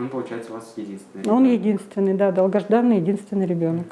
Он, получается, у вас единственный. Он ребенок. единственный, да, долгожданный единственный ребенок.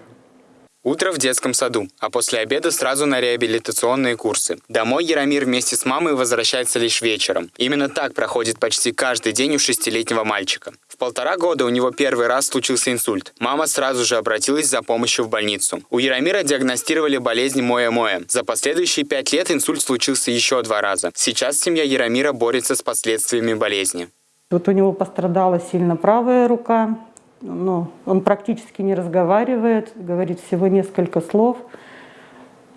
Утро в детском саду, а после обеда сразу на реабилитационные курсы. Домой Яромир вместе с мамой возвращается лишь вечером. Именно так проходит почти каждый день у шестилетнего мальчика. В полтора года у него первый раз случился инсульт. Мама сразу же обратилась за помощью в больницу. У Яромира диагностировали болезнь Моя-Моя. За последующие пять лет инсульт случился еще два раза. Сейчас семья Яромира борется с последствиями болезни. Вот у него пострадала сильно правая рука, но он практически не разговаривает, говорит всего несколько слов.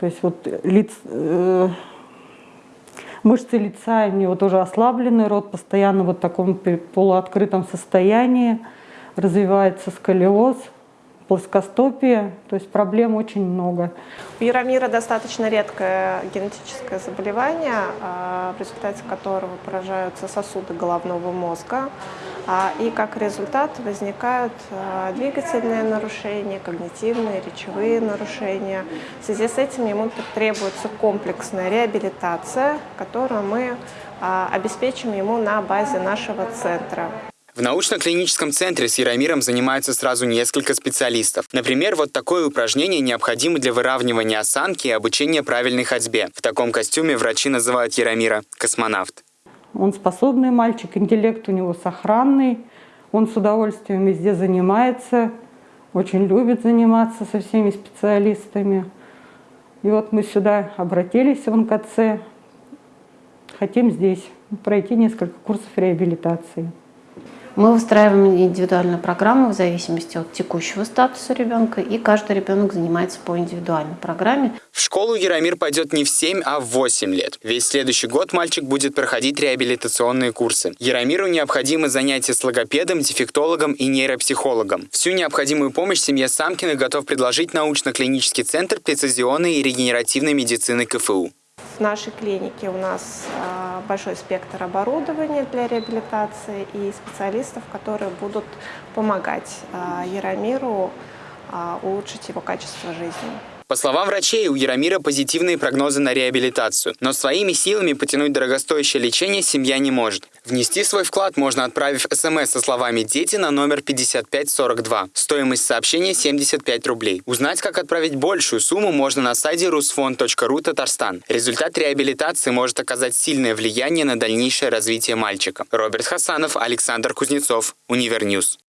То есть вот лиц, э, мышцы лица у него тоже ослаблены, рот постоянно вот в таком полуоткрытом состоянии, развивается сколиоз, плоскостопие, то есть проблем очень много. У Яромира достаточно редкое генетическое заболевание, а, в результате которого поражаются сосуды головного мозга, а, и как результат возникают а, двигательные нарушения, когнитивные, речевые нарушения. В связи с этим ему требуется комплексная реабилитация, которую мы обеспечим ему на базе нашего центра. В научно-клиническом центре с Яромиром занимаются сразу несколько специалистов. Например, вот такое упражнение необходимо для выравнивания осанки и обучения правильной ходьбе. В таком костюме врачи называют Яромира «космонавт». Он способный мальчик, интеллект у него сохранный, он с удовольствием везде занимается, очень любит заниматься со всеми специалистами. И вот мы сюда обратились в НКЦ, хотим здесь пройти несколько курсов реабилитации. Мы выстраиваем индивидуальную программу в зависимости от текущего статуса ребенка, и каждый ребенок занимается по индивидуальной программе. В школу Яромир пойдет не в 7, а в 8 лет. Весь следующий год мальчик будет проходить реабилитационные курсы. Яромиру необходимы занятия с логопедом, дефектологом и нейропсихологом. Всю необходимую помощь семье Самкиных готов предложить научно-клинический центр прецизионной и регенеративной медицины КФУ. В нашей клинике у нас а, большой спектр оборудования для реабилитации и специалистов, которые будут помогать а, Яромиру а, улучшить его качество жизни. По словам врачей, у Яромира позитивные прогнозы на реабилитацию, но своими силами потянуть дорогостоящее лечение семья не может. Внести свой вклад можно, отправив смс со словами «Дети» на номер 5542. Стоимость сообщения 75 рублей. Узнать, как отправить большую сумму, можно на сайте rusfond.ru Татарстан. Результат реабилитации может оказать сильное влияние на дальнейшее развитие мальчика. Роберт Хасанов, Александр Кузнецов, Univer News.